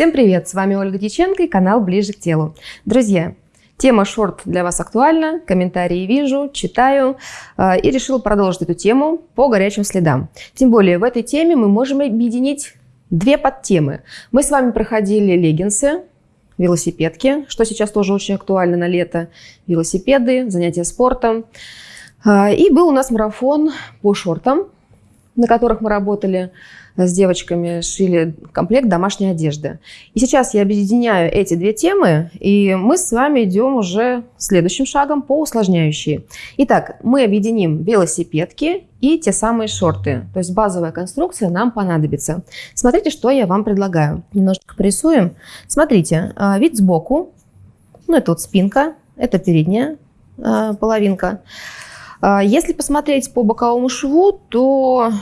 Всем привет! С вами Ольга Дьяченко и канал Ближе к телу. Друзья, тема шорт для вас актуальна, комментарии вижу, читаю э, и решила продолжить эту тему по горячим следам. Тем более в этой теме мы можем объединить две подтемы. Мы с вами проходили леггинсы, велосипедки, что сейчас тоже очень актуально на лето, велосипеды, занятия спортом. Э, и был у нас марафон по шортам, на которых мы работали с девочками, шили комплект домашней одежды. И сейчас я объединяю эти две темы, и мы с вами идем уже следующим шагом по усложняющей. Итак, мы объединим велосипедки и те самые шорты. То есть базовая конструкция нам понадобится. Смотрите, что я вам предлагаю. Немножко порисуем. Смотрите, а, вид сбоку. Ну, это вот спинка, это передняя а, половинка. А, если посмотреть по боковому шву, то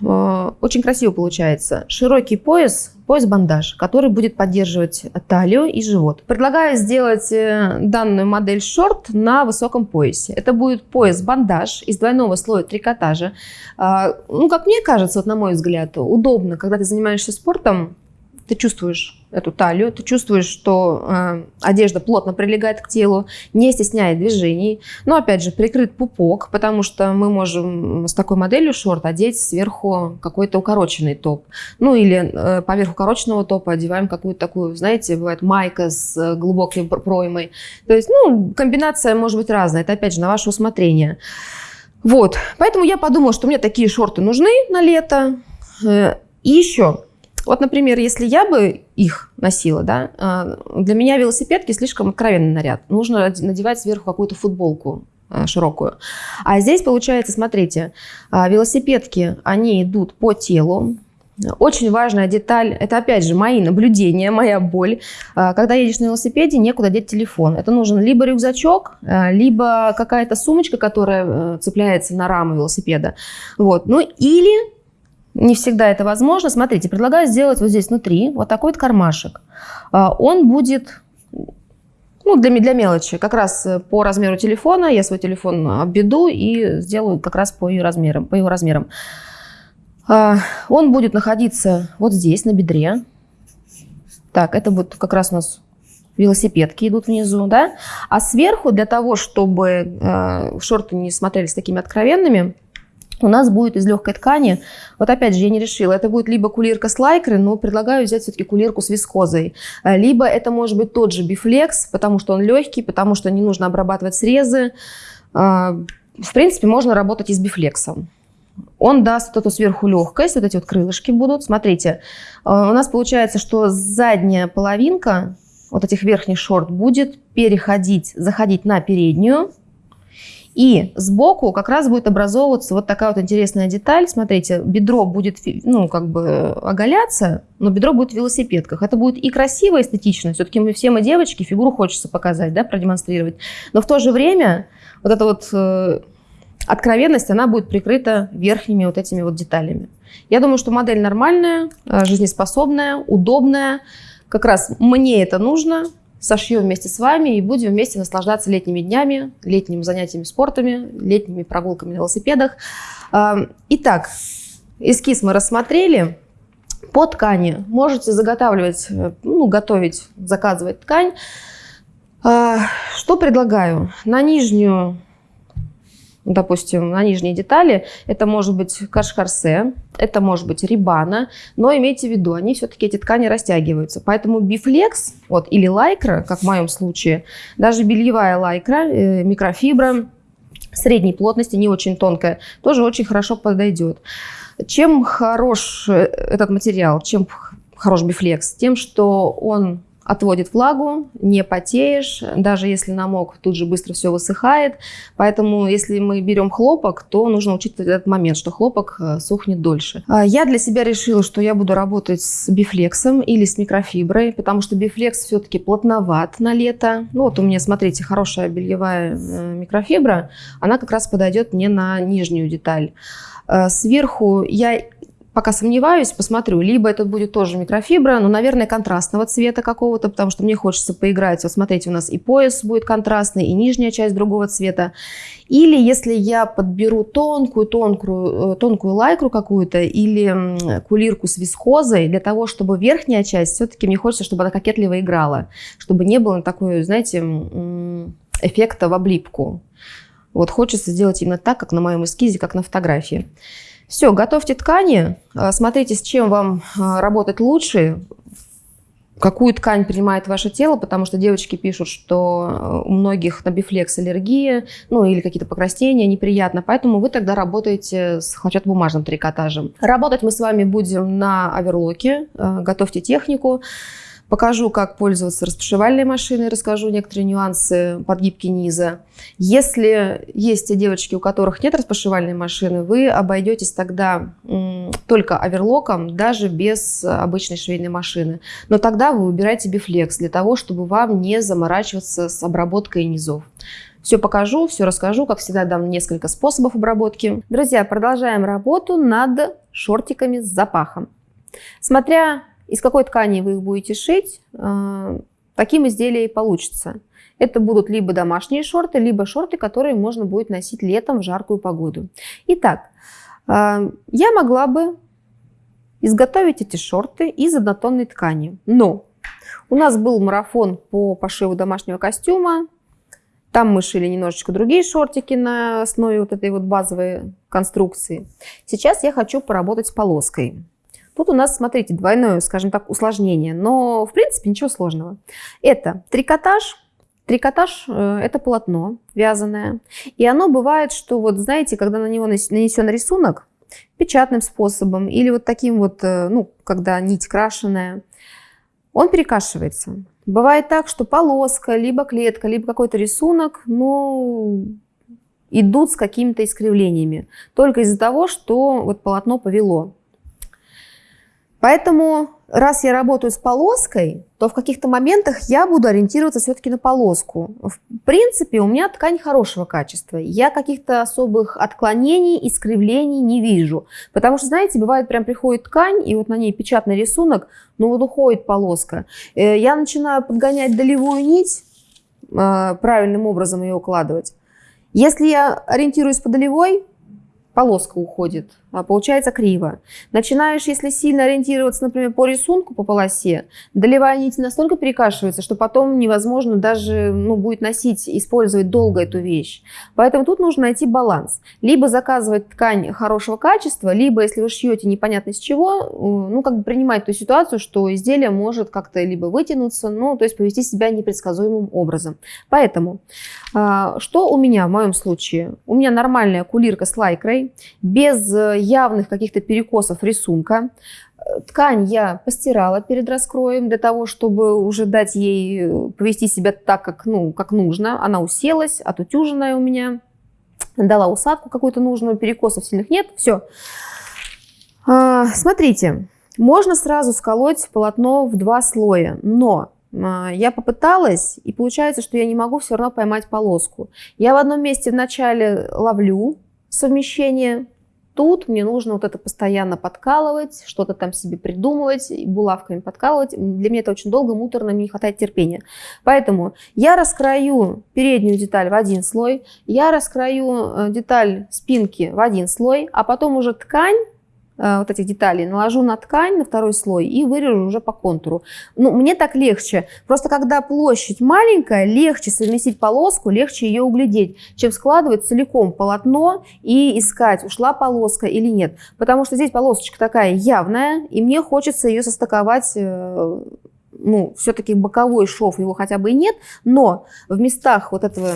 очень красиво получается. Широкий пояс, пояс-бандаж, который будет поддерживать талию и живот. Предлагаю сделать э, данную модель шорт на высоком поясе. Это будет пояс-бандаж из двойного слоя трикотажа. А, ну, как мне кажется, вот на мой взгляд, удобно, когда ты занимаешься спортом, ты чувствуешь эту талию, ты чувствуешь, что э, одежда плотно прилегает к телу, не стесняет движений. Но опять же прикрыт пупок, потому что мы можем с такой моделью шорт одеть сверху какой-то укороченный топ. Ну или э, поверх укороченного топа одеваем какую-то такую, знаете, бывает майка с глубокой проймой. То есть, ну, комбинация может быть разная, это опять же на ваше усмотрение. Вот, поэтому я подумала, что мне такие шорты нужны на лето. Э, и еще, вот, например, если я бы их носила, да, а, для меня велосипедки слишком откровенный наряд. Нужно надевать сверху какую-то футболку а, широкую. А здесь получается, смотрите, а, велосипедки, они идут по телу, очень важная деталь, это опять же мои наблюдения, моя боль. Когда едешь на велосипеде, некуда деть телефон. Это нужен либо рюкзачок, либо какая-то сумочка, которая э, цепляется на раму велосипеда. Вот. Ну или не всегда это возможно. Смотрите, предлагаю сделать вот здесь внутри вот такой вот кармашек. А, он будет ну, для, для мелочи, как раз э, по размеру телефона. Я свой телефон обведу и сделаю как раз по, ее размерам, по его размерам. А, он будет находиться вот здесь, на бедре. Так, это будет как раз у нас велосипедки идут внизу, да? А сверху, для того, чтобы э, шорты не смотрелись такими откровенными, у нас будет из легкой ткани, вот опять же, я не решила, это будет либо кулирка с лайкры, но предлагаю взять все-таки кулирку с вискозой. Э, либо это может быть тот же бифлекс, потому что он легкий, потому что не нужно обрабатывать срезы. Э, в принципе, можно работать и с бифлексом. Он даст вот эту сверху легкость, вот эти вот крылышки будут. Смотрите, э, у нас получается, что задняя половинка вот этих верхних шорт будет переходить, заходить на переднюю, и сбоку как раз будет образовываться вот такая вот интересная деталь. Смотрите, бедро будет, ну, как бы оголяться, но бедро будет в велосипедках. Это будет и красиво, эстетично. Все-таки мы все мы девочки, фигуру хочется показать, да, продемонстрировать. Но в то же время вот эта вот э, откровенность, она будет прикрыта верхними вот этими вот деталями. Я думаю, что модель нормальная, э, жизнеспособная, удобная. Как раз мне это нужно, сошьем вместе с вами и будем вместе наслаждаться летними днями, летними занятиями спортами, летними прогулками на велосипедах. Итак, эскиз мы рассмотрели. По ткани можете заготавливать, э, ну, готовить, заказывать ткань. А, что предлагаю? На нижнюю допустим, на нижние детали, это может быть кашкарсе, это может быть рибана, но имейте в виду, они все-таки, эти ткани растягиваются. Поэтому бифлекс вот, или лайкра, как в моем случае, даже бельевая лайкра, э, микрофибра, средней плотности, не очень тонкая, тоже очень хорошо подойдет. Чем хорош э, этот материал, чем хорош бифлекс? Тем, что он отводит влагу, не потеешь, даже если намок, тут же быстро все высыхает. Поэтому, если мы берем хлопок, то нужно учитывать этот момент, что хлопок э, сохнет дольше. А, я для себя решила, что я буду работать с бифлексом или с микрофиброй, потому что бифлекс все-таки плотноват на лето. Ну вот у меня, смотрите, хорошая бельевая э, микрофибра, она как раз подойдет мне на нижнюю деталь. Э, сверху я пока сомневаюсь, посмотрю. Либо это будет тоже микрофибра, но, наверное, контрастного цвета какого-то, потому что мне хочется поиграть. Вот смотрите, у нас и пояс будет контрастный, и нижняя часть другого цвета. Или если я подберу тонкую, тонкую, э, тонкую лайкру какую-то или кулирку с вискозой, для того, чтобы верхняя часть, все-таки мне хочется, чтобы она кокетливо играла, чтобы не было такой, знаете, эффекта в облипку. Вот хочется сделать именно так, как на моем эскизе, как на фотографии. Все, готовьте ткани, а, смотрите, с чем вам а, работать лучше, какую ткань принимает ваше тело, потому что девочки пишут, что а, у многих на бифлекс аллергия, ну или какие-то покраснения, неприятно, поэтому вы тогда работаете с хлопчатобумажным трикотажем. Работать мы с вами будем на оверлоке, готовьте технику. Покажу, как пользоваться распашивальной машиной, расскажу некоторые нюансы подгибки низа. Если есть те девочки, у которых нет распашивальной машины, вы обойдетесь тогда только оверлоком, даже без обычной швейной машины. Но тогда вы выбираете бифлекс для того, чтобы вам не заморачиваться с обработкой низов. Все покажу, все расскажу, как всегда дам несколько способов обработки. Друзья, продолжаем работу над шортиками с запахом. Смотря из какой ткани вы их будете шить, э, таким изделия и получится. Это будут либо домашние шорты, либо шорты, которые можно будет носить летом в жаркую погоду. Итак, э, я могла бы изготовить эти шорты из однотонной ткани. Но у нас был марафон по пошиву домашнего костюма. Там мы шили немножечко другие шортики на основе вот этой вот базовой конструкции. Сейчас я хочу поработать с полоской. Тут у нас, смотрите, двойное, скажем так, усложнение, но в принципе ничего сложного. Это трикотаж. Трикотаж э, – это полотно вязаное. И оно бывает, что вот знаете, когда на него нанесен рисунок печатным способом или вот таким вот, э, ну, когда нить крашеная, он перекашивается. Бывает так, что полоска, либо клетка, либо какой-то рисунок, ну, идут с какими-то искривлениями. Только из-за того, что вот полотно повело. Поэтому, раз я работаю с полоской, то в каких-то моментах я буду ориентироваться все-таки на полоску. В принципе, у меня ткань хорошего качества. Я каких-то особых отклонений, искривлений не вижу. Потому что, знаете, бывает, прям приходит ткань, и вот на ней печатный рисунок, ну вот уходит полоска. Э, я начинаю подгонять долевую нить, э, правильным образом ее укладывать. Если я ориентируюсь по долевой, полоска уходит, получается криво. Начинаешь, если сильно ориентироваться, например, по рисунку, по полосе, долевая нить настолько перекашивается, что потом невозможно даже ну, будет носить, использовать долго эту вещь. Поэтому тут нужно найти баланс. Либо заказывать ткань хорошего качества, либо, если вы шьете непонятно из чего, э, ну, как бы принимать ту ситуацию, что изделие может как-то либо вытянуться, ну, то есть повести себя непредсказуемым образом. Поэтому, а, что у меня в моем случае? У меня нормальная кулирка с лайкрой, без э, явных каких-то перекосов рисунка. Ткань я постирала перед раскроем для того, чтобы уже дать ей э, повести себя так, как, ну, как нужно. Она уселась, отутюженная у меня. Дала усадку какую-то нужную, перекосов сильных нет. Все. А, смотрите, можно сразу сколоть полотно в два слоя, но а, я попыталась, и получается, что я не могу все равно поймать полоску. Я в одном месте вначале ловлю, совмещение. Тут мне нужно вот это постоянно подкалывать, что-то там себе придумывать, булавками подкалывать. Для меня это очень долго, муторно, мне не хватает терпения. Поэтому я раскрою переднюю деталь в один слой, я раскрою э, деталь спинки в один слой, а потом уже ткань вот этих деталей, наложу на ткань, на второй слой и вырежу уже по контуру. Ну, мне так легче. Просто когда площадь маленькая, легче совместить полоску, легче ее углядеть, чем складывать целиком полотно и искать, ушла полоска или нет. Потому что здесь полосочка такая явная, и мне хочется ее состыковать э, ну, все-таки боковой шов его хотя бы и нет, но в местах вот этого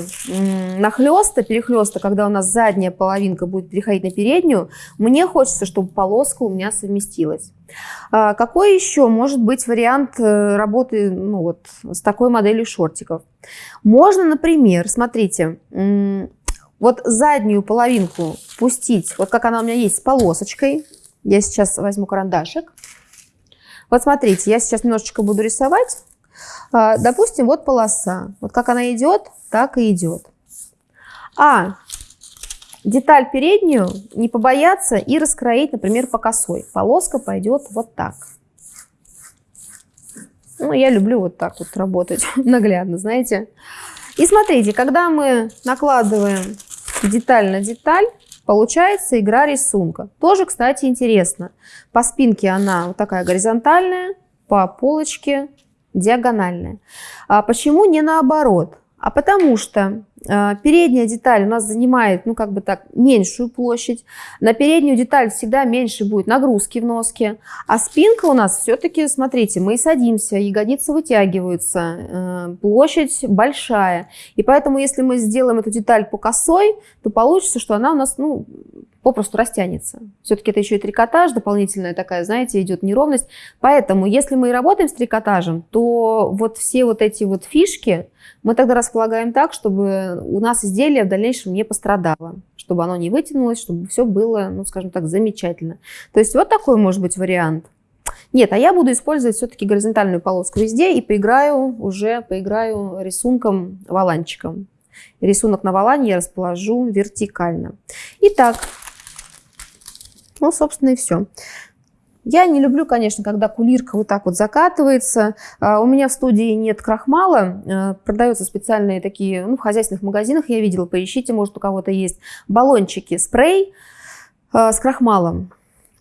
нахлеста, перехлеста, когда у нас задняя половинка будет переходить на переднюю, мне хочется, чтобы полоска у меня совместилась. А какой еще может быть вариант э, работы ну, вот, с такой моделью шортиков? Можно, например, смотрите, вот заднюю половинку пустить, вот как она у меня есть, с полосочкой. Я сейчас возьму карандашик. Вот смотрите, я сейчас немножечко буду рисовать. А, допустим, вот полоса. Вот как она идет, так и идет. А деталь переднюю не побояться и раскроить, например, по косой. Полоска пойдет вот так. Ну, я люблю вот так вот работать наглядно, знаете. И смотрите, когда мы накладываем деталь на деталь, получается игра рисунка. Тоже, кстати, интересно. По спинке она вот такая горизонтальная, по полочке диагональная. А почему не наоборот? А потому что передняя деталь у нас занимает, ну как бы так, меньшую площадь. На переднюю деталь всегда меньше будет нагрузки в носке. А спинка у нас все-таки, смотрите, мы садимся, ягодицы вытягиваются, э, площадь большая. И поэтому, если мы сделаем эту деталь по косой, то получится, что она у нас, ну, попросту растянется. Все-таки это еще и трикотаж, дополнительная такая, знаете, идет неровность. Поэтому, если мы и работаем с трикотажем, то вот все вот эти вот фишки мы тогда располагаем так, чтобы у нас изделие в дальнейшем не пострадало, чтобы оно не вытянулось, чтобы все было, ну, скажем так, замечательно. То есть вот такой может быть вариант. Нет, а я буду использовать все-таки горизонтальную полоску везде и поиграю уже, поиграю рисунком валанчиком. Рисунок на валане я расположу вертикально. Итак, ну, собственно, и все. Я не люблю, конечно, когда кулирка вот так вот закатывается. А, у меня в студии нет крахмала. А, продаются специальные такие, ну, в хозяйственных магазинах я видела, поищите, может, у кого-то есть. Баллончики, спрей а, с крахмалом.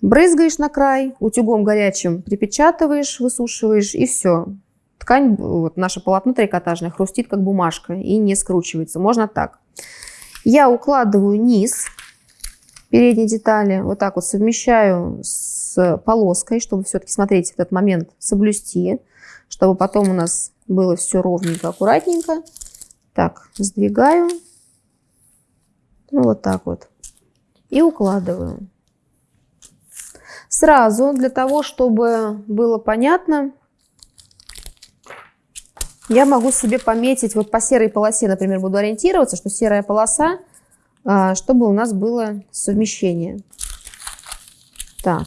Брызгаешь на край, утюгом горячим припечатываешь, высушиваешь и все. Ткань, вот наше полотно трикотажное, хрустит как бумажка и не скручивается. Можно так. Я укладываю низ передней детали, вот так вот совмещаю с полоской, чтобы все-таки, смотреть этот момент соблюсти, чтобы потом у нас было все ровненько, аккуратненько. Так, сдвигаю. Ну, вот так вот. И укладываю. Сразу, для того, чтобы было понятно, я могу себе пометить, вот по серой полосе, например, буду ориентироваться, что серая полоса а, чтобы у нас было совмещение. Так.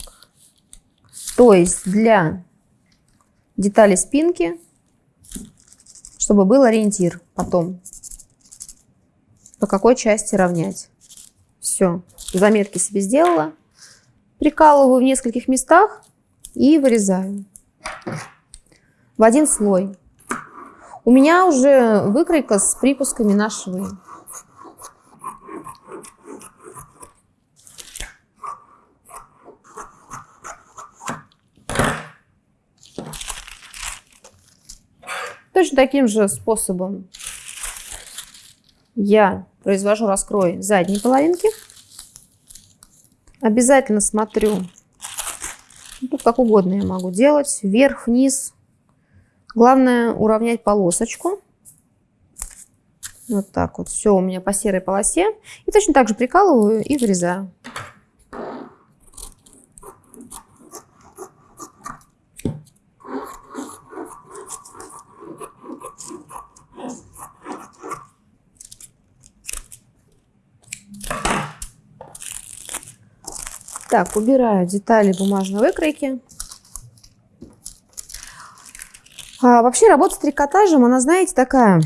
То есть для детали спинки, чтобы был ориентир потом, по какой части равнять. Все, заметки себе сделала. Прикалываю в нескольких местах и вырезаю в один слой. У меня уже выкройка с припусками на швы. Точно таким же способом я произвожу раскрой задней половинки. Обязательно смотрю, тут как угодно я могу делать, вверх, вниз. Главное уравнять полосочку. Вот так вот. Все у меня по серой полосе. И точно так же прикалываю и вырезаю. Так, убираю детали бумажной выкройки. А, вообще работа с трикотажем, она, знаете, такая,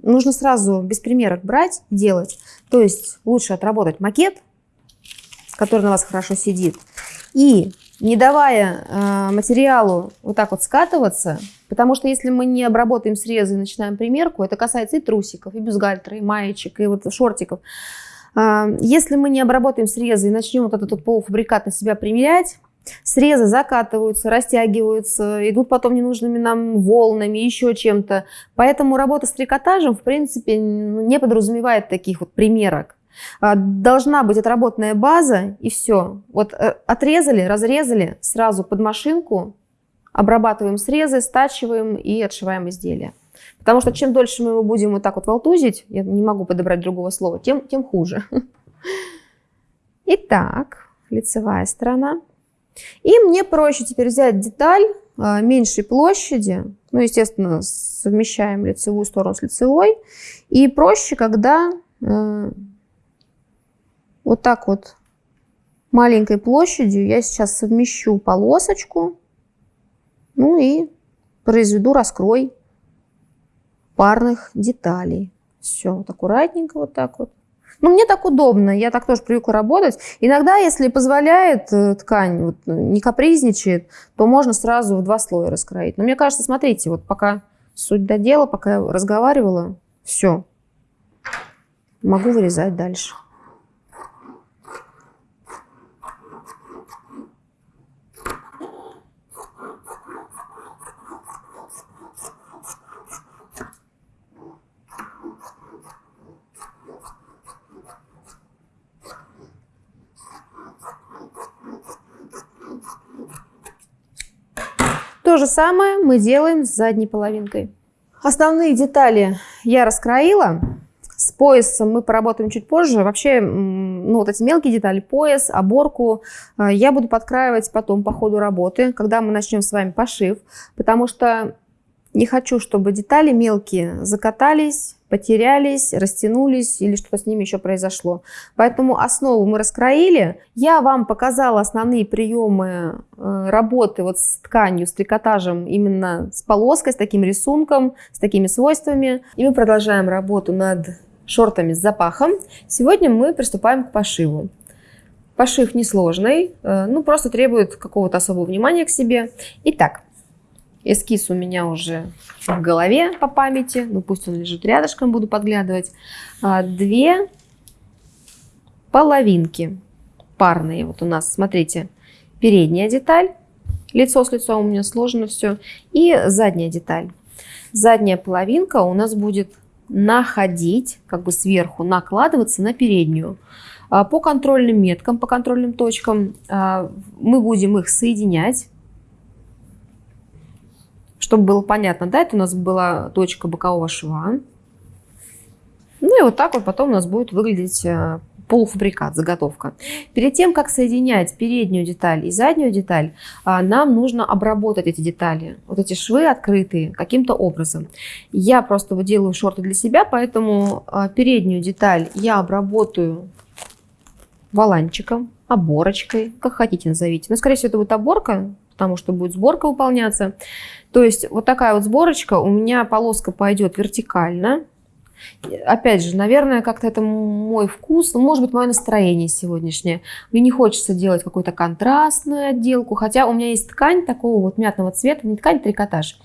нужно сразу без примерок брать, делать. То есть лучше отработать макет, который на вас хорошо сидит, и не давая э, материалу вот так вот скатываться, потому что если мы не обработаем срезы и начинаем примерку, это касается и трусиков, и бюстгальтера, и маечек, и вот шортиков, если мы не обработаем срезы и начнем вот этот полуфабрикат на себя примерять, срезы закатываются, растягиваются, идут потом ненужными нам волнами, еще чем-то. Поэтому работа с трикотажем, в принципе, не подразумевает таких вот примерок. А, должна быть отработанная база, и все. Вот э, отрезали, разрезали, сразу под машинку, обрабатываем срезы, стачиваем и отшиваем изделие. Потому что чем дольше мы его будем вот так вот волтузить, я не могу подобрать другого слова, тем, тем хуже. Итак, лицевая сторона. И мне проще теперь взять деталь а, меньшей площади. Ну, естественно, совмещаем лицевую сторону с лицевой. И проще, когда э, вот так вот маленькой площадью я сейчас совмещу полосочку. Ну и произведу раскрой парных деталей. Все, вот аккуратненько вот так вот. Ну, мне так удобно, я так тоже привыкла работать. Иногда, если позволяет э, ткань, вот, не капризничает, то можно сразу в два слоя раскроить. Но мне кажется, смотрите, вот пока суть до дела, пока я разговаривала, все. Могу вырезать дальше. То же самое мы делаем с задней половинкой. Основные детали я раскроила. С поясом мы поработаем чуть позже. Вообще, ну, вот эти мелкие детали, пояс, оборку, э, я буду подкраивать потом по ходу работы, когда мы начнем с вами пошив, потому что не хочу, чтобы детали мелкие закатались, потерялись, растянулись или что-то с ними еще произошло. Поэтому основу мы раскроили. Я вам показала основные приемы э, работы вот с тканью, с трикотажем, именно с полоской, с таким рисунком, с такими свойствами. И мы продолжаем работу над шортами с запахом. Сегодня мы приступаем к пошиву. Пошив несложный, э, ну просто требует какого-то особого внимания к себе. Итак, Эскиз у меня уже в голове по памяти. Ну, пусть он лежит рядышком, буду подглядывать. А, две половинки парные. Вот у нас, смотрите, передняя деталь. Лицо с лицом у меня сложено все. И задняя деталь. Задняя половинка у нас будет находить, как бы сверху, накладываться на переднюю. А, по контрольным меткам, по контрольным точкам а, мы будем их соединять чтобы было понятно, да, это у нас была точка бокового шва. Ну и вот так вот потом у нас будет выглядеть э, полуфабрикат, заготовка. Перед тем, как соединять переднюю деталь и заднюю деталь, а, нам нужно обработать эти детали. Вот эти швы открытые каким-то образом. Я просто делаю шорты для себя, поэтому а, переднюю деталь я обработаю валанчиком, оборочкой, как хотите назовите. Но, скорее всего, это будет оборка, потому что будет сборка выполняться. То есть вот такая вот сборочка, у меня полоска пойдет вертикально. Опять же, наверное, как-то это мой вкус, ну, может быть, мое настроение сегодняшнее. Мне не хочется делать какую-то контрастную отделку, хотя у меня есть ткань такого вот мятного цвета, не ткань, трикотаж,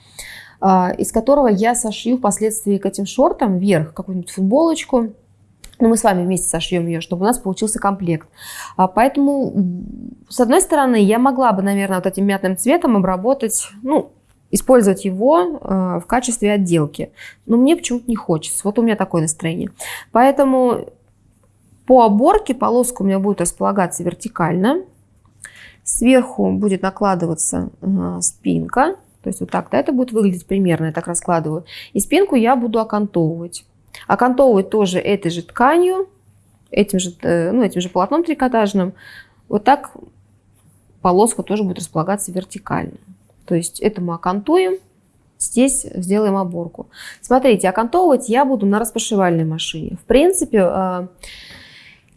а, из которого я сошью впоследствии к этим шортам вверх какую-нибудь футболочку, но мы с вами вместе сошьем ее, чтобы у нас получился комплект. А, поэтому, с одной стороны, я могла бы, наверное, вот этим мятным цветом обработать, ну, использовать его э, в качестве отделки. Но мне почему-то не хочется. Вот у меня такое настроение. Поэтому по оборке полоска у меня будет располагаться вертикально. Сверху будет накладываться э, спинка. То есть вот так, да, это будет выглядеть примерно, я так раскладываю. И спинку я буду окантовывать. Окантовывать тоже этой же тканью, этим же, э, ну, этим же полотном трикотажным. Вот так полоска тоже будет располагаться вертикально. То есть это мы окантуем, здесь сделаем оборку. Смотрите, окантовывать я буду на распашивальной машине. В принципе, э,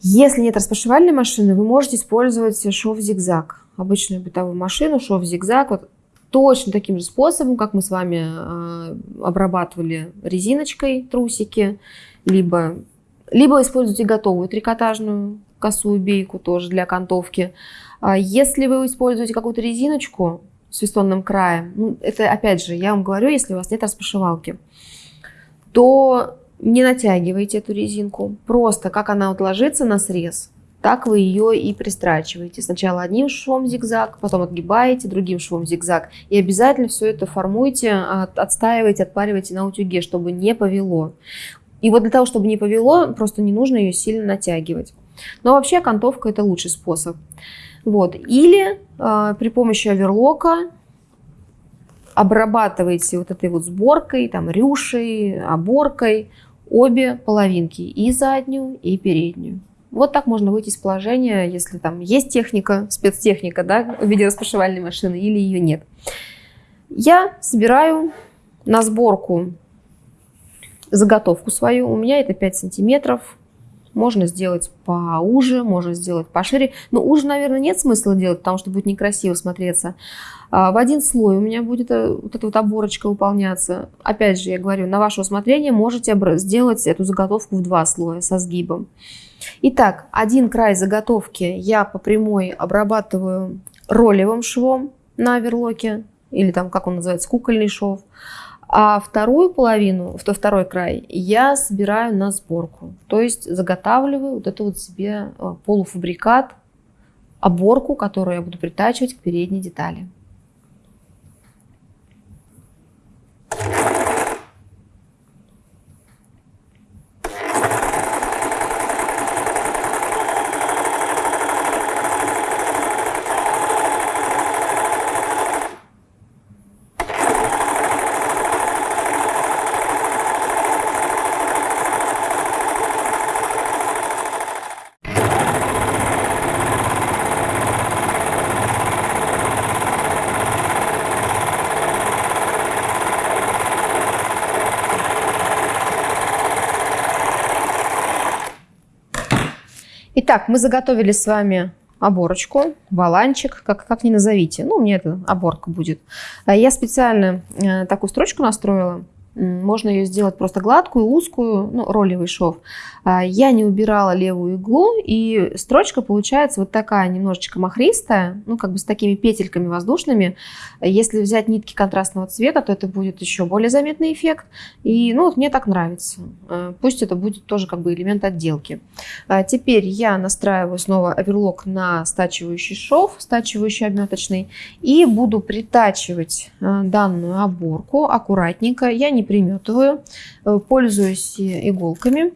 если нет распашивальной машины, вы можете использовать шов-зигзаг. Обычную бытовую машину, шов-зигзаг. Вот точно таким же способом, как мы с вами э, обрабатывали резиночкой трусики, либо, либо используйте готовую трикотажную косую бейку тоже для окантовки. А если вы используете какую-то резиночку, свистонным краем, ну, это опять же, я вам говорю, если у вас нет распашивалки, то не натягивайте эту резинку. Просто как она вот ложится на срез, так вы ее и пристрачиваете. Сначала одним швом зигзаг, потом отгибаете другим швом зигзаг. И обязательно все это формуйте, отстаивайте, отпаривайте на утюге, чтобы не повело. И вот для того, чтобы не повело, просто не нужно ее сильно натягивать. Но вообще окантовка это лучший способ. Вот. Или э, при помощи оверлока обрабатываете вот этой вот сборкой, там, рюшей, оборкой обе половинки, и заднюю, и переднюю. Вот так можно выйти из положения, если там есть техника, спецтехника, да, в виде распашивальной машины, или ее нет. Я собираю на сборку заготовку свою. У меня это 5 сантиметров Можно сделать поуже, можно сделать пошире. Но уже, наверное, нет смысла делать, потому что будет некрасиво смотреться. А, в один слой у меня будет э, вот эта вот оборочка выполняться. Опять же, я говорю, на ваше усмотрение можете сделать эту заготовку в два слоя со сгибом. Итак, один край заготовки я по прямой обрабатываю ролевым швом на оверлоке, или там, как он называется, кукольный шов. А вторую половину, второй край, я собираю на сборку. То есть заготавливаю вот это вот себе э, полуфабрикат, оборку, которую я буду притачивать к передней детали. Итак, мы заготовили с вами оборочку, баланчик, как, как ни назовите. Ну, мне это оборка будет. А я специально э, такую строчку настроила. Можно ее сделать просто гладкую, узкую, ну, ролевый шов. А, я не убирала левую иглу, и строчка получается вот такая немножечко махристая, ну, как бы с такими петельками воздушными. Если взять нитки контрастного цвета, то это будет еще более заметный эффект. И, ну, вот мне так нравится. А, пусть это будет тоже как бы элемент отделки. А, теперь я настраиваю снова оверлок на стачивающий шов, стачивающий обметочный, и буду притачивать данную оборку аккуратненько. Я не приметываю, э, пользуюсь иголками.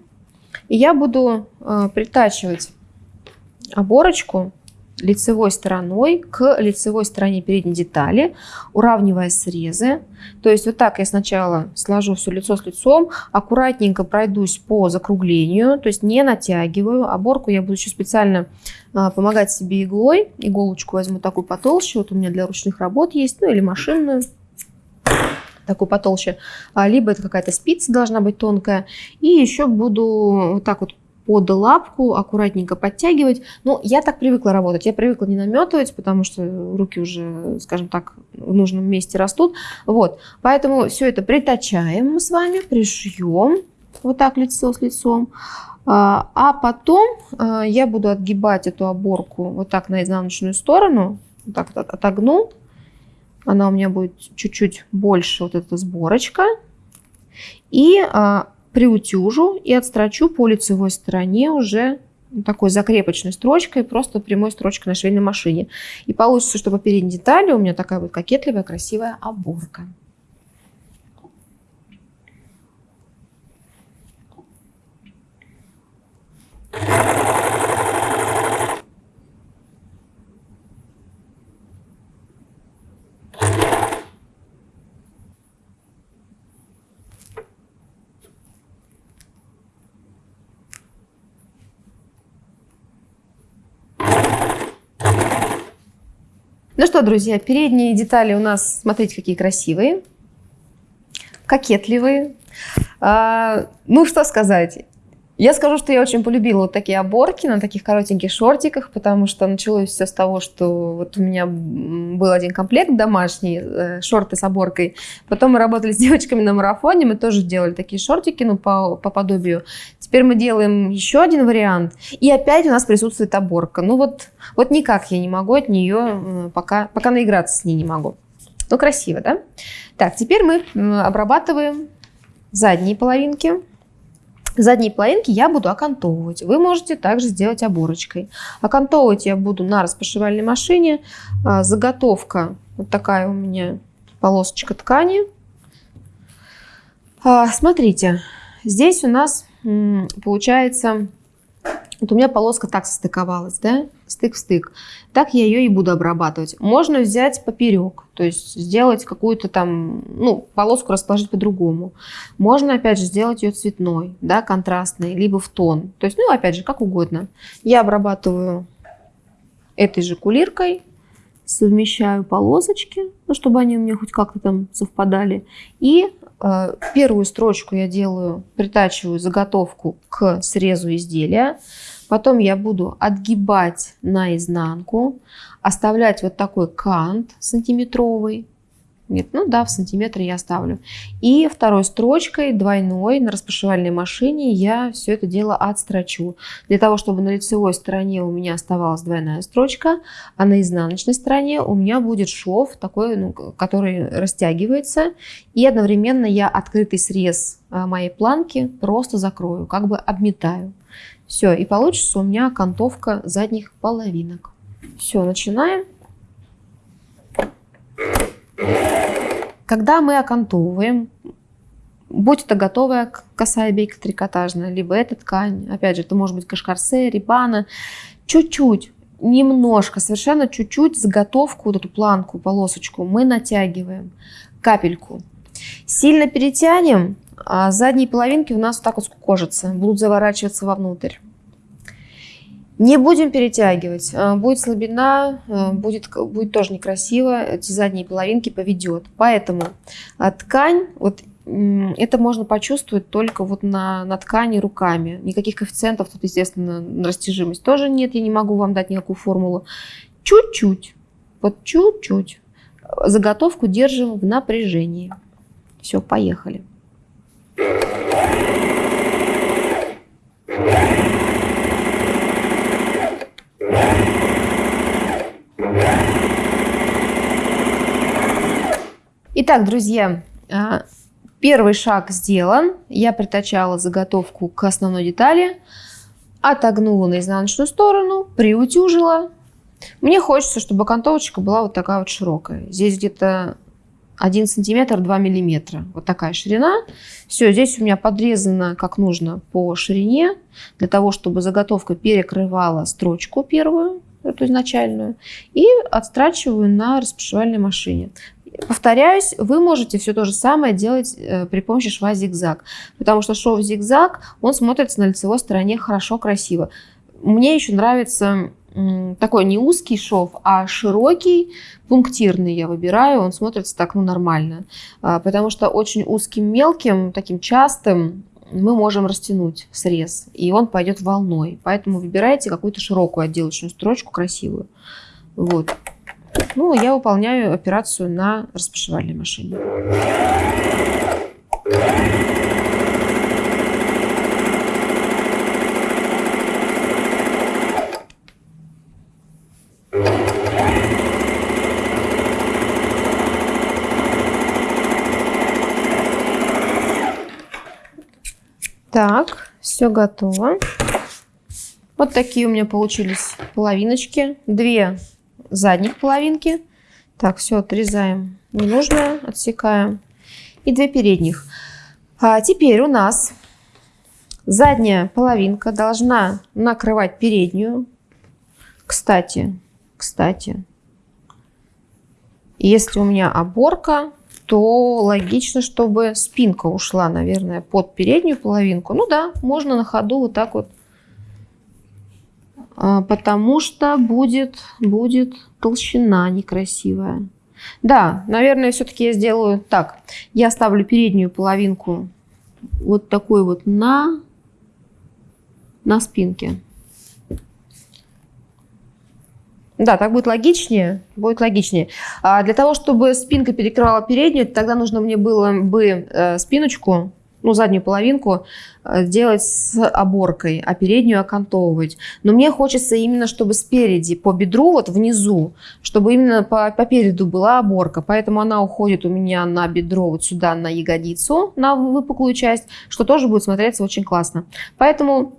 И я буду э, притачивать оборочку лицевой стороной к лицевой стороне передней детали, уравнивая срезы. То есть вот так я сначала сложу все лицо с лицом, аккуратненько пройдусь по закруглению, то есть не натягиваю. Оборку я буду еще специально э, помогать себе иглой. Иголочку возьму такую потолще, вот у меня для ручных работ есть, ну или машинную такой потолще, а, либо это какая-то спица должна быть тонкая. И еще буду вот так вот под лапку аккуратненько подтягивать. Ну, я так привыкла работать. Я привыкла не наметывать, потому что руки уже, скажем так, в нужном месте растут. Вот, поэтому все это притачаем мы с вами, пришьем вот так лицо с лицом. А, а потом а, я буду отгибать эту оборку вот так на изнаночную сторону, вот так отогну, она у меня будет чуть-чуть больше, вот эта сборочка. И а, приутюжу и отстрочу по лицевой стороне уже такой закрепочной строчкой, просто прямой строчкой на швейной машине. И получится, что по передней детали у меня такая вот кокетливая, красивая оборка. Ну что, друзья, передние детали у нас, смотрите, какие красивые, кокетливые. А, ну, что сказать. Я скажу, что я очень полюбила вот такие оборки на таких коротеньких шортиках, потому что началось все с того, что вот у меня был один комплект домашний, э, шорты с оборкой. Потом мы работали с девочками на марафоне, мы тоже делали такие шортики, ну, по, по подобию. Теперь мы делаем еще один вариант, и опять у нас присутствует оборка. Ну вот, вот никак я не могу от нее, э, пока, пока наиграться с ней не могу. Ну, красиво, да? Так, теперь мы обрабатываем задние половинки. Задние половинки я буду окантовывать. Вы можете также сделать оборочкой. Окантовывать я буду на распашивальной машине. А, заготовка вот такая у меня полосочка ткани. А, смотрите, здесь у нас получается вот у меня полоска так состыковалась, да, стык в стык. Так я ее и буду обрабатывать. Можно взять поперек, то есть сделать какую-то там, ну, полоску расположить по-другому. Можно, опять же, сделать ее цветной, да, контрастной, либо в тон. То есть, ну, опять же, как угодно. Я обрабатываю этой же кулиркой, совмещаю полосочки, ну, чтобы они у меня хоть как-то там совпадали. И э, первую строчку я делаю, притачиваю заготовку к срезу изделия. Потом я буду отгибать наизнанку, оставлять вот такой кант сантиметровый. Нет, ну да, в сантиметре я оставлю. И второй строчкой, двойной, на распашивальной машине я все это дело отстрочу. Для того, чтобы на лицевой стороне у меня оставалась двойная строчка, а на изнаночной стороне у меня будет шов, такой, ну, который растягивается. И одновременно я открытый срез а, моей планки просто закрою, как бы обметаю. Все, и получится у меня окантовка задних половинок. Все, начинаем. Когда мы окантовываем, будь это готовая косая бейка трикотажная, либо эта ткань, опять же, это может быть кашкарсе, рибана, чуть-чуть, немножко, совершенно чуть-чуть заготовку, вот эту планку, полосочку мы натягиваем, капельку. Сильно перетянем, а задние половинки у нас вот так вот скукожатся, будут заворачиваться вовнутрь. Не будем перетягивать. А, будет слабина, а, будет, будет тоже некрасиво, эти задние половинки поведет. Поэтому а, ткань, вот это можно почувствовать только вот на, на ткани руками. Никаких коэффициентов тут, естественно, на растяжимость тоже нет. Я не могу вам дать никакую формулу. Чуть-чуть, вот чуть-чуть. Заготовку держим в напряжении. Все, поехали. Итак, друзья, а, первый шаг сделан. Я притачала заготовку к основной детали, отогнула на изнаночную сторону, приутюжила. Мне хочется, чтобы окантовочка была вот такая вот широкая. Здесь где-то 1 сантиметр 2 миллиметра. Вот такая ширина. Все, здесь у меня подрезано как нужно по ширине, для того, чтобы заготовка перекрывала строчку первую, эту изначальную, и отстрачиваю на распашивальной машине. Повторяюсь, вы можете все то же самое делать э, при помощи шва зигзаг, потому что шов зигзаг, он смотрится на лицевой стороне хорошо, красиво. Мне еще нравится такой не узкий шов, а широкий, пунктирный я выбираю, он смотрится так ну, нормально. А, потому что очень узким, мелким, таким частым мы можем растянуть срез, и он пойдет волной. Поэтому выбирайте какую-то широкую отделочную строчку, красивую. Вот. Ну, я выполняю операцию на распашивальной машине. Так, все готово. Вот такие у меня получились половиночки. Две задних половинки. Так, все отрезаем ненужное, отсекаем. И две передних. А теперь у нас задняя половинка должна накрывать переднюю. Кстати, кстати, если у меня оборка, то логично, чтобы спинка ушла, наверное, под переднюю половинку. Ну да, можно на ходу вот так вот а, потому что будет, будет толщина некрасивая. Да, наверное, все-таки я сделаю так. Я ставлю переднюю половинку вот такой вот на, на спинке. Да, так будет логичнее. Будет логичнее. А для того, чтобы спинка перекрывала переднюю, тогда нужно мне было бы э, спиночку ну, заднюю половинку э, делать с оборкой, а переднюю окантовывать. Но мне хочется именно, чтобы спереди, по бедру, вот внизу, чтобы именно по, по переду была оборка. Поэтому она уходит у меня на бедро, вот сюда, на ягодицу, на выпуклую часть, что тоже будет смотреться очень классно. Поэтому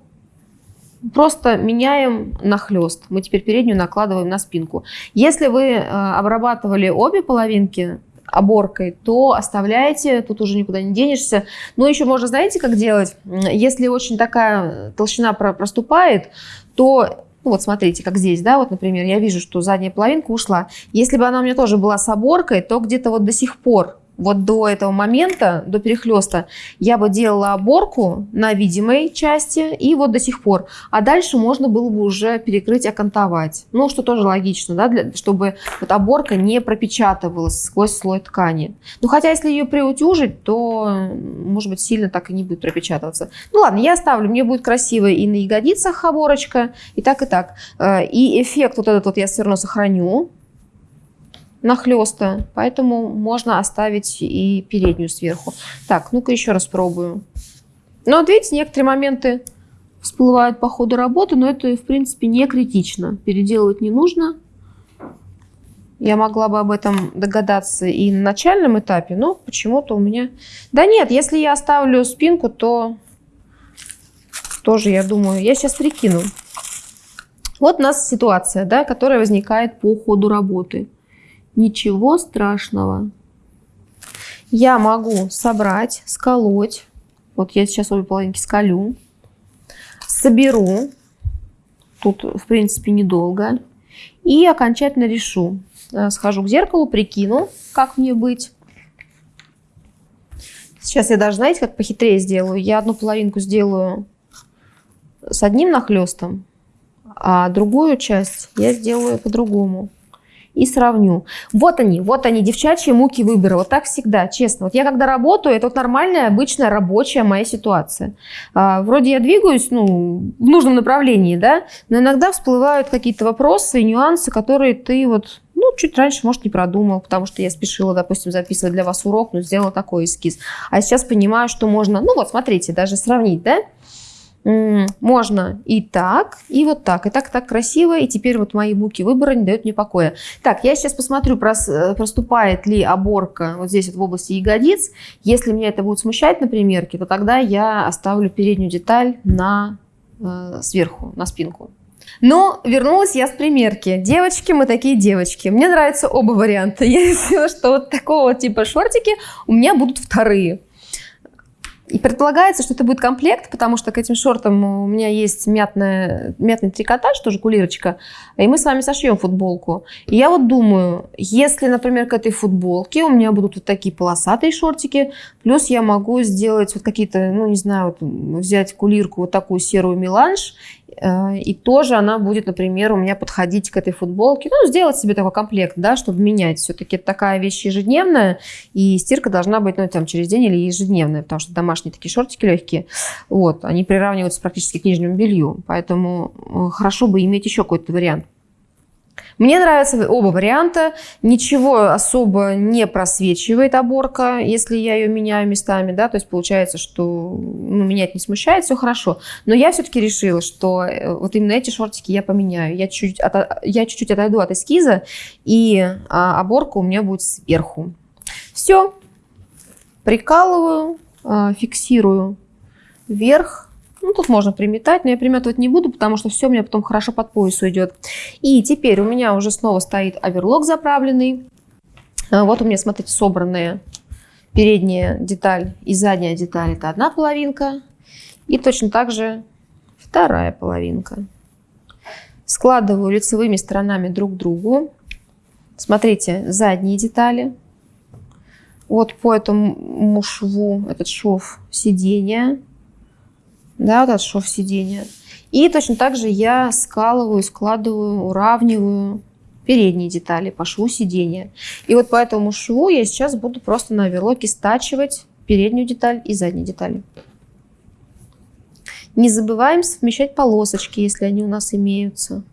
просто меняем нахлест. Мы теперь переднюю накладываем на спинку. Если вы э, обрабатывали обе половинки, оборкой, то оставляете, тут уже никуда не денешься. Но еще можно, знаете, как делать? Если очень такая толщина проступает, то ну вот смотрите, как здесь, да, вот, например, я вижу, что задняя половинка ушла. Если бы она у меня тоже была с оборкой, то где-то вот до сих пор вот до этого момента, до перехлеста, я бы делала оборку на видимой части и вот до сих пор. А дальше можно было бы уже перекрыть, окантовать. Ну, что тоже логично, да, для, чтобы вот оборка не пропечатывалась сквозь слой ткани. Ну, хотя если ее приутюжить, то, может быть, сильно так и не будет пропечатываться. Ну, ладно, я оставлю, мне будет красиво и на ягодицах оборочка, и так, и так. Э, и эффект вот этот вот я все равно сохраню нахлеста, поэтому можно оставить и переднюю сверху. Так, ну-ка еще раз пробую. Ну вот видите, некоторые моменты всплывают по ходу работы, но это, в принципе, не критично. Переделывать не нужно. Я могла бы об этом догадаться и на начальном этапе, но почему-то у меня... Да нет, если я оставлю спинку, то тоже, я думаю, я сейчас прикину. Вот у нас ситуация, да, которая возникает по ходу работы. Ничего страшного. Я могу собрать, сколоть. Вот я сейчас обе половинки скалю. Соберу. Тут, в принципе, недолго. И окончательно решу. Э, схожу к зеркалу, прикину, как мне быть. Сейчас я даже, знаете, как похитрее сделаю. Я одну половинку сделаю с одним нахлестом, а другую часть я сделаю по-другому и сравню. Вот они, вот они, девчачьи муки выбора. Вот так всегда, честно. Вот я когда работаю, это вот нормальная, обычная рабочая моя ситуация. А, вроде я двигаюсь, ну, в нужном направлении, да, но иногда всплывают какие-то вопросы и нюансы, которые ты вот ну, чуть раньше, может, не продумал, потому что я спешила, допустим, записывать для вас урок, но сделала такой эскиз. А сейчас понимаю, что можно, ну вот, смотрите, даже сравнить, да, можно и так, и вот так. И так, так красиво. И теперь вот мои буки выбора не дают мне покоя. Так, я сейчас посмотрю, э, проступает ли оборка вот здесь вот в области ягодиц. Если меня это будет смущать на примерке, то тогда я оставлю переднюю деталь на, э, сверху, на спинку. Но вернулась я с примерки. Девочки, мы такие девочки. Мне нравятся оба варианта. Я решила, что вот такого типа шортики у меня будут вторые. И предполагается, что это будет комплект, потому что к этим шортам у меня есть мятная, мятный трикотаж, тоже кулирочка, и мы с вами сошьем футболку. И я вот думаю, если, например, к этой футболке у меня будут вот такие полосатые шортики, плюс я могу сделать вот какие-то, ну, не знаю, вот взять кулирку, вот такую серую меланж и тоже она будет, например, у меня подходить к этой футболке. Ну, сделать себе такой комплект, да, чтобы менять. Все-таки такая вещь ежедневная, и стирка должна быть, ну, там, через день или ежедневная, потому что домашние такие шортики легкие, вот, они приравниваются практически к нижнему белью. Поэтому э, хорошо бы иметь еще какой-то вариант. Мне нравятся оба варианта. Ничего особо не просвечивает оборка, если я ее меняю местами. Да? То есть получается, что ну, меня это не смущает, все хорошо. Но я все-таки решила, что э, вот именно эти шортики я поменяю. Я чуть-чуть, от, я чуть-чуть отойду от эскиза, и а, оборка у меня будет сверху. Все. Прикалываю, а, фиксирую вверх ну, тут можно приметать, но я приметывать не буду, потому что все у меня потом хорошо под пояс уйдет. И теперь у меня уже снова стоит оверлок заправленный. А, вот у меня, смотрите, собранная передняя деталь и задняя деталь. Это одна половинка. И точно так же вторая половинка. Складываю лицевыми сторонами друг к Смотрите, задние детали. Вот по этому шву, этот шов сиденья да, вот этот шов сиденья. И точно так же я скалываю, складываю, уравниваю передние детали по шву сиденья. И вот по этому шву я сейчас буду просто на оверлоке стачивать переднюю деталь и задние детали. Не забываем совмещать полосочки, если они у нас имеются.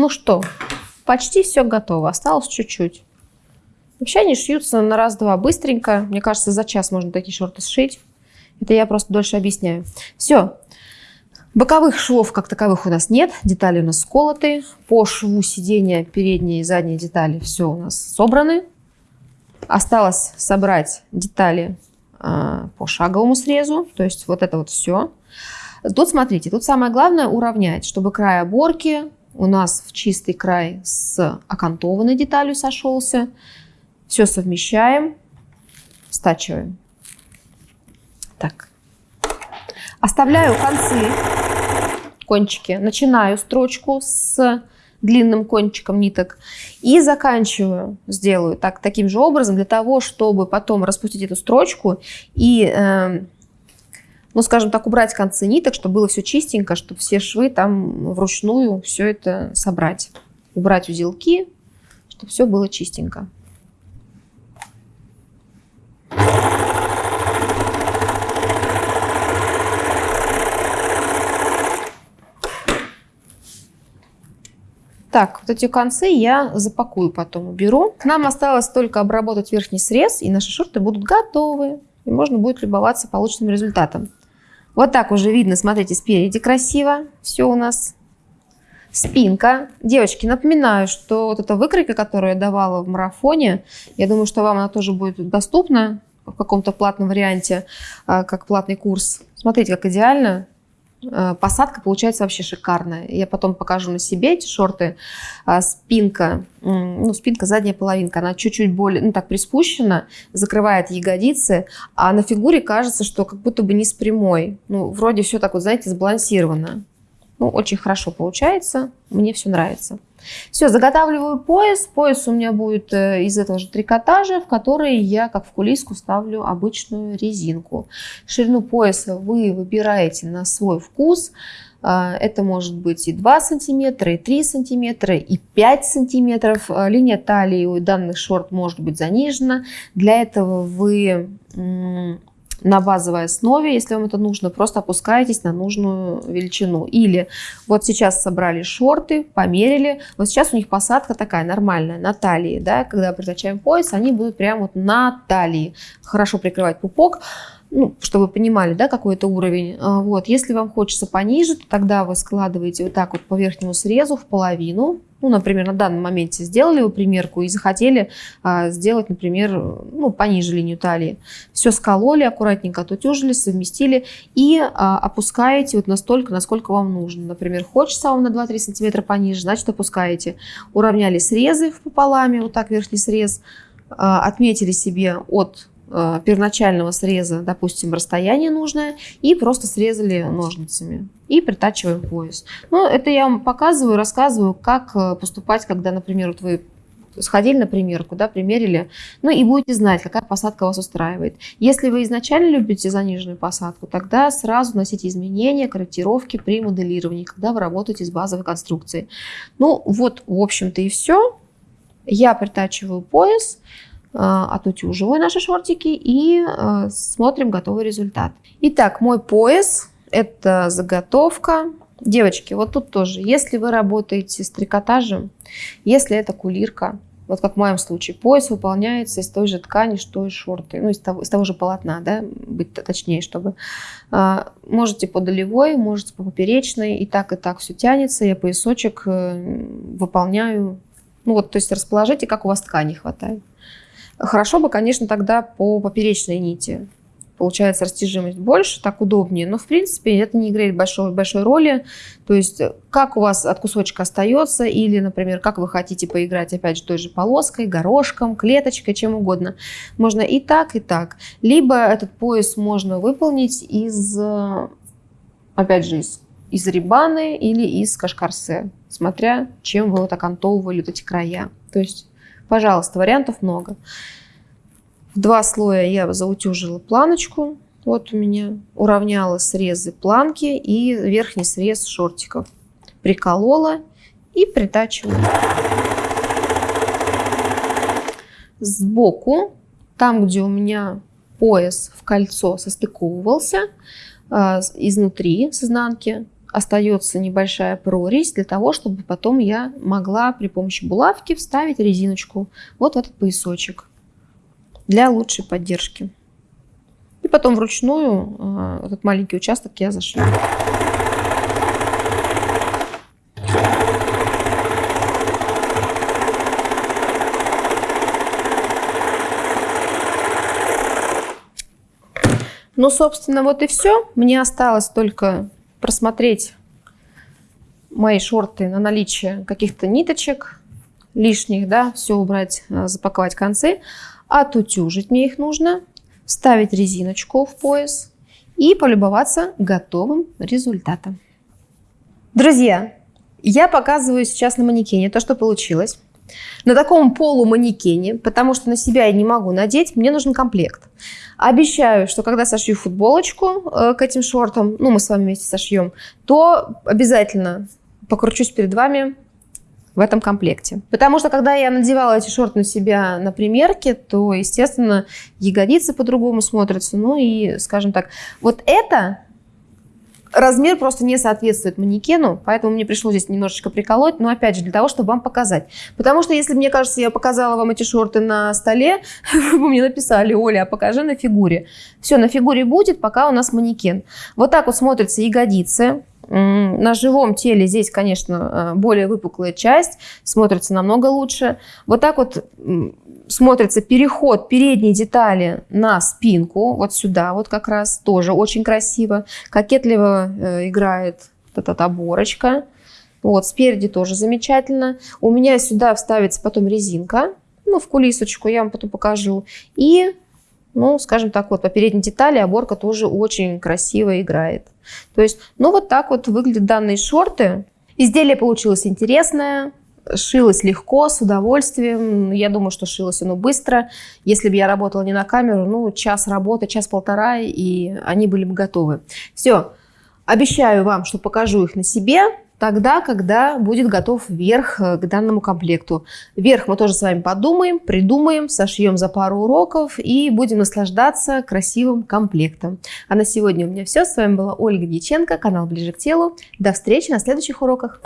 Ну что, почти все готово, осталось чуть-чуть. Вообще они шьются на раз-два быстренько. Мне кажется, за час можно такие шорты сшить. Это я просто дольше объясняю. Все. Боковых швов как таковых у нас нет. Детали у нас сколоты. По шву сидения передние и задние детали все у нас собраны. Осталось собрать детали э, по шаговому срезу. То есть вот это вот все. Тут смотрите, тут самое главное уравнять, чтобы край оборки у нас в чистый край с окантованной деталью сошелся. Все совмещаем, стачиваем. Так. Оставляю концы, кончики. Начинаю строчку с длинным кончиком ниток и заканчиваю, сделаю так, таким же образом для того, чтобы потом распустить эту строчку и, э, ну, скажем так, убрать концы ниток, чтобы было все чистенько, чтобы все швы там вручную все это собрать. Убрать узелки, чтобы все было чистенько. Так, вот эти концы я запакую потом, уберу. Нам осталось только обработать верхний срез, и наши шорты будут готовы. И можно будет любоваться полученным результатом. Вот так уже видно, смотрите, спереди красиво. Все у нас. Спинка. Девочки, напоминаю, что вот эта выкройка, которую я давала в марафоне, я думаю, что вам она тоже будет доступна в каком-то платном варианте, а, как платный курс. Смотрите, как идеально посадка получается вообще шикарная. Я потом покажу на себе эти шорты. А, спинка, ну, спинка, задняя половинка, она чуть-чуть более, ну, так приспущена, закрывает ягодицы, а на фигуре кажется, что как будто бы не с прямой. Ну, вроде все так вот, знаете, сбалансировано. Ну, очень хорошо получается, мне все нравится. Все, заготавливаю пояс. Пояс у меня будет э, из этого же трикотажа, в который я, как в кулиску, ставлю обычную резинку. Ширину пояса вы выбираете на свой вкус. А, это может быть и 2 сантиметра, и 3 сантиметра, и 5 сантиметров. А, линия талии у данных шорт может быть занижена. Для этого вы на базовой основе, если вам это нужно, просто опускаетесь на нужную величину. Или вот сейчас собрали шорты, померили, вот сейчас у них посадка такая нормальная, на талии, да, когда притачаем пояс, они будут прямо вот на талии, хорошо прикрывать пупок, ну, чтобы вы понимали, да, какой это уровень. А, вот. Если вам хочется пониже, то тогда вы складываете вот так вот по верхнему срезу в половину, ну, например, на данном моменте сделали вы примерку и захотели а, сделать, например, ну, пониже линию талии. Все скололи аккуратненько, отутюжили, совместили и а, опускаете вот настолько, насколько вам нужно. Например, хочется вам на 2-3 сантиметра пониже, значит опускаете. Уравняли срезы пополами, вот так верхний срез, а, отметили себе от первоначального среза, допустим, расстояние нужное, и просто срезали ножницами. И притачиваем пояс. Ну, это я вам показываю, рассказываю, как э, поступать, когда, например, вот вы сходили на примерку, да, примерили, ну и будете знать, какая посадка вас устраивает. Если вы изначально любите заниженную посадку, тогда сразу носите изменения, корректировки при моделировании, когда вы работаете с базовой конструкцией. Ну вот, в общем-то и все. Я притачиваю пояс, отутюживаю наши шортики и а, смотрим готовый результат. Итак, мой пояс – это заготовка. Девочки, вот тут тоже, если вы работаете с трикотажем, если это кулирка, вот как в моем случае, пояс выполняется из той же ткани, что и шорты, ну, из того, из того же полотна, да, быть точнее, чтобы... А, можете по долевой, можете по поперечной, и так, и так все тянется, я поясочек э, выполняю, ну, вот, то есть расположите, как у вас ткани хватает. Хорошо бы, конечно, тогда по поперечной нити. Получается растяжимость больше, так удобнее. Но, в принципе, это не играет большой, большой роли. То есть, как у вас от кусочка остается, или, например, как вы хотите поиграть, опять же, той же полоской, горошком, клеточкой, чем угодно. Можно и так, и так. Либо этот пояс можно выполнить из, опять же, из из рибаны или из кашкарсе, смотря чем вы вот окантовывали вот эти края. То есть Пожалуйста, вариантов много. В два слоя я заутюжила планочку. Вот у меня уравняла срезы планки и верхний срез шортиков. Приколола и притачиваю. Сбоку, там, где у меня пояс в кольцо состыковывался, а, изнутри, с изнанки, остается небольшая прорезь для того, чтобы потом я могла при помощи булавки вставить резиночку вот в этот поясочек для лучшей поддержки. И потом вручную э, этот маленький участок я зашью. Ну, собственно, вот и все. Мне осталось только просмотреть, мои шорты на наличие каких-то ниточек лишних, да, все убрать, э, запаковать концы, отутюжить мне их нужно, вставить резиночку в пояс и полюбоваться готовым результатом. Друзья, я показываю сейчас на манекене то, что получилось. На таком полуманекене, потому что на себя я не могу надеть, мне нужен комплект. Обещаю, что когда сошью футболочку э, к этим шортам, ну, мы с вами вместе сошьем, то обязательно покручусь перед вами в этом комплекте. Потому что когда я надевала эти шорты на себя на примерке, то, естественно, ягодицы по-другому смотрятся. Ну и, скажем так, вот это размер просто не соответствует манекену, поэтому мне пришлось здесь немножечко приколоть, но опять же для того, чтобы вам показать. Потому что если, мне кажется, я показала вам эти шорты на столе, вы мне написали, Оля, а покажи на фигуре. Все, на фигуре будет, пока у нас манекен. Вот так вот смотрятся ягодицы. На живом теле здесь, конечно, э, более выпуклая часть, смотрится намного лучше. Вот так вот смотрится переход передней детали на спинку, вот сюда вот как раз, тоже очень красиво. Кокетливо э, играет вот эта оборочка. Вот, спереди тоже замечательно. У меня сюда вставится потом резинка, ну, в кулисочку, я вам потом покажу. И ну, скажем так, вот по передней детали оборка тоже очень красиво играет. То есть, ну, вот так вот выглядят данные шорты. Изделие получилось интересное, шилось легко, с удовольствием. Я думаю, что шилось оно быстро. Если бы я работала не на камеру, ну, час работы, час-полтора, и они были бы готовы. Все. Обещаю вам, что покажу их на себе тогда, когда будет готов верх э, к данному комплекту. Верх мы тоже с вами подумаем, придумаем, сошьем за пару уроков и будем наслаждаться красивым комплектом. А на сегодня у меня все. С вами была Ольга Дьяченко, канал Ближе к телу. До встречи на следующих уроках.